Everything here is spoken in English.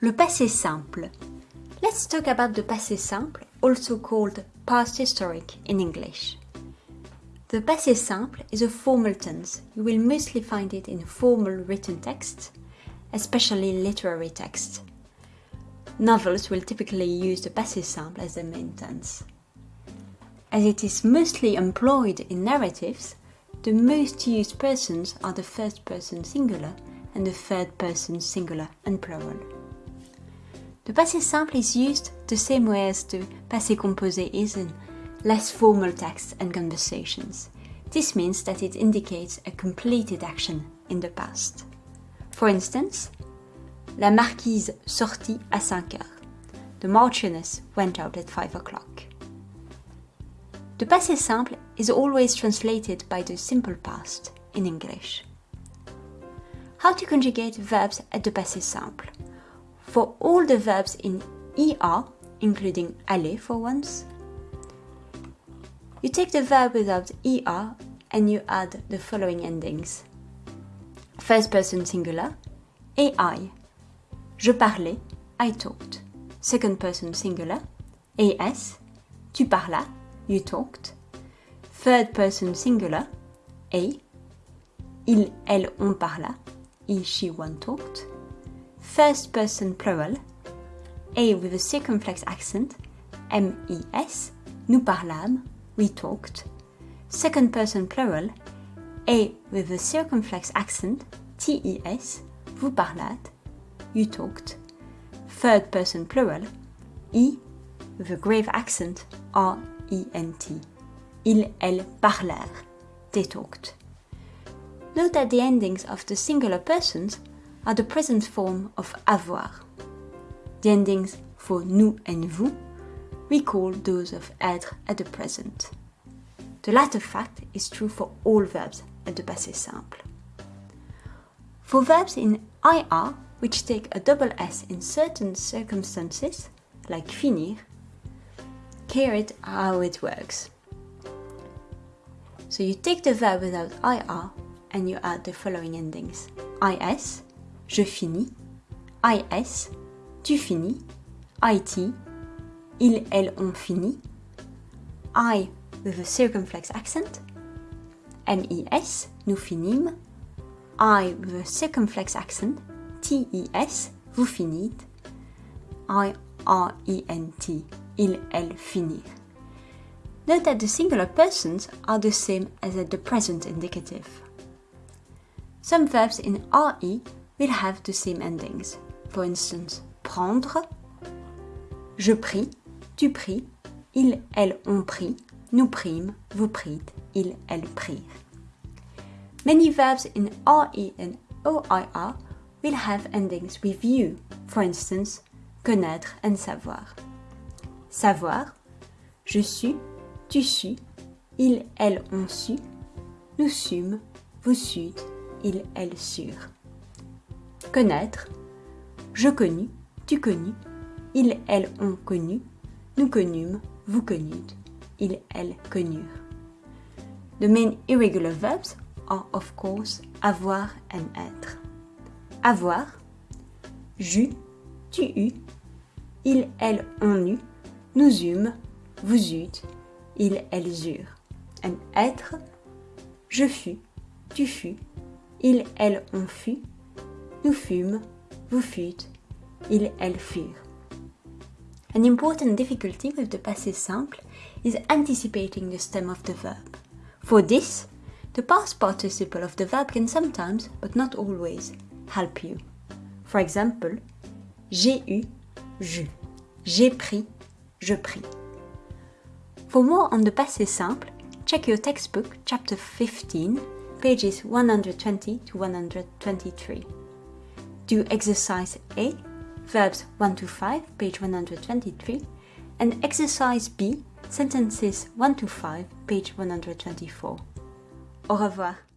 Le passé simple. Let's talk about the passé simple, also called past historic in English. The passé simple is a formal tense. You will mostly find it in formal written texts, especially literary texts. Novels will typically use the passé simple as the main tense. As it is mostly employed in narratives, the most used persons are the first person singular and the third person singular and plural. The passé simple is used the same way as the passé composé is in less formal texts and conversations. This means that it indicates a completed action in the past. For instance, La marquise sortit à 5 heures. The Marchioness went out at 5 o'clock. The passé simple is always translated by the simple past in English. How to conjugate verbs at the passé simple? For all the verbs in ER, including aller for once, you take the verb without ER and you add the following endings. First person singular, AI. Je parlai, I talked. Second person singular, AS. Tu parlas, you talked. Third person singular, A. Il, elle, on parla, he, she, one talked. First person plural, A with a circumflex accent, M-E-S, nous parlâmes, we talked. Second person plural, A with a circumflex accent, T-E-S, vous parlâtes, you talked. Third person plural, E with a grave accent, R-E-N-T. Ils, elles parlèrent, they talked. Note that the endings of the singular persons are the present form of avoir. The endings for nous and vous recall those of être at the present. The latter fact is true for all verbs at the passé simple. For verbs in IR, which take a double S in certain circumstances, like finir, here it how it works. So you take the verb without IR and you add the following endings. IS, je finis, IS, tu finis, IT, il, elle, on finit, I with a circumflex accent, MES, nous finîmes, I with a circumflex accent, TES, vous finîtes, I-R-E-N-T, il, elle, finir. Note that the singular persons are the same as at the present indicative. Some verbs in RE will have the same endings. For instance, prendre, je prie, tu pries, il, elle, on prie, nous prîmes, vous prîtes, ils, elles prirent. Many verbs in RE and OIR will have endings with you, for instance, connaître and savoir. Savoir, je suis, tu sus, ils, elles ont su, nous sûmes, vous sûtes, ils, elles surent. Connaître, je connus, tu connus, ils, elles ont connu, nous connûmes, vous connûtes, ils, elles connurent. The main irregular verbs are of course avoir and être. Avoir, j'eus, tu eus, ils, elles ont eu, nous eûmes, vous eûtes, ils, elles eurent. And être, je fus, tu fus, ils, elles ont fut, nous fûmes, vous fûtes, ils, elles furent. An important difficulty with the passé simple is anticipating the stem of the verb. For this, the past participle of the verb can sometimes, but not always, help you. For example, j'ai eu, j'eus. J'ai pris, je pris. For more on the passé simple, check your textbook, chapter 15, pages 120 to 123. Do exercise A, verbs 1 to 5, page 123, and exercise B, sentences 1 to 5, page 124. Au revoir.